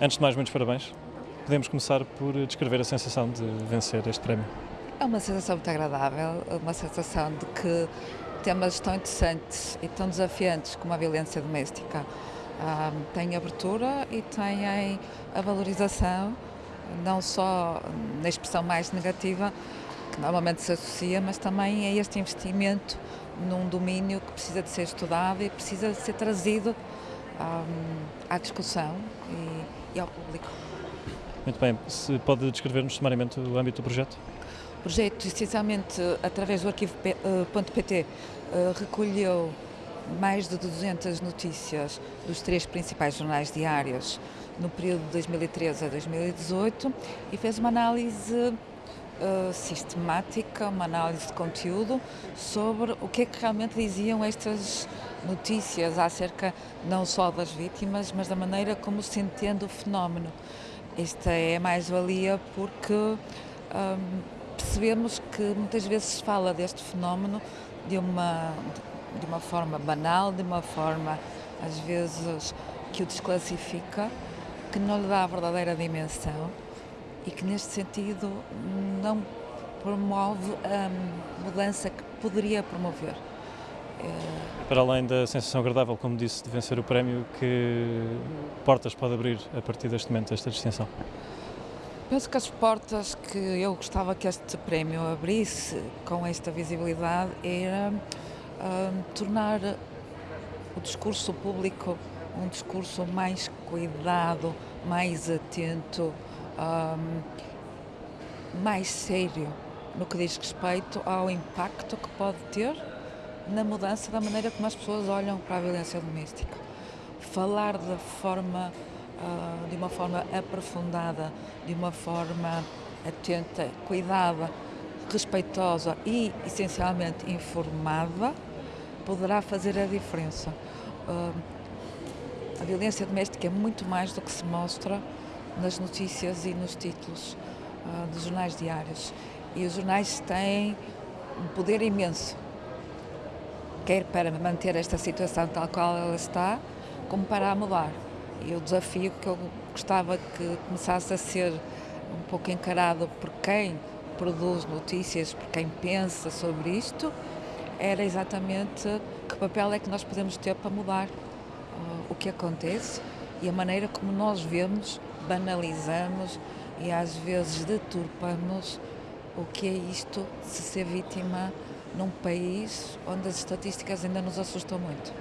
Antes de mais, muitos parabéns. Podemos começar por descrever a sensação de vencer este prémio. É uma sensação muito agradável, uma sensação de que temas tão interessantes e tão desafiantes como a violência doméstica um, têm abertura e têm a valorização, não só na expressão mais negativa, que normalmente se associa, mas também a este investimento num domínio que precisa de ser estudado e precisa de ser trazido um, à discussão e, e ao público. Muito bem, se pode descrever-nos sumariamente o âmbito do projeto? O projeto, essencialmente, através do arquivo.pt, eh, eh, recolheu mais de 200 notícias dos três principais jornais diários no período de 2013 a 2018 e fez uma análise uh, sistemática, uma análise de conteúdo sobre o que é que realmente diziam estas notícias acerca não só das vítimas, mas da maneira como se entende o fenómeno. Esta é mais-valia porque um, percebemos que muitas vezes se fala deste fenómeno de uma, de uma forma banal, de uma forma às vezes que o desclassifica, que não lhe dá a verdadeira dimensão e que neste sentido não promove a mudança que poderia promover. É... Para além da sensação agradável, como disse, de vencer o prémio, que portas pode abrir a partir deste momento, esta distinção? Penso que as portas que eu gostava que este prémio abrisse com esta visibilidade era uh, tornar o discurso público um discurso mais cuidado, mais atento, um, mais sério no que diz respeito ao impacto que pode ter na mudança da maneira como as pessoas olham para a violência doméstica. Falar da forma, uh, de uma forma aprofundada, de uma forma atenta, cuidada, respeitosa e essencialmente informada, poderá fazer a diferença. Uh, a violência doméstica é muito mais do que se mostra nas notícias e nos títulos uh, dos jornais diários. E os jornais têm um poder imenso, quer para manter esta situação tal qual ela está, como para a mudar. E o desafio que eu gostava que começasse a ser um pouco encarado por quem produz notícias, por quem pensa sobre isto, era exatamente que papel é que nós podemos ter para mudar uh, o que acontece e a maneira como nós vemos, banalizamos e às vezes deturpamos o que é isto se ser vítima num país onde as estatísticas ainda nos assustam muito.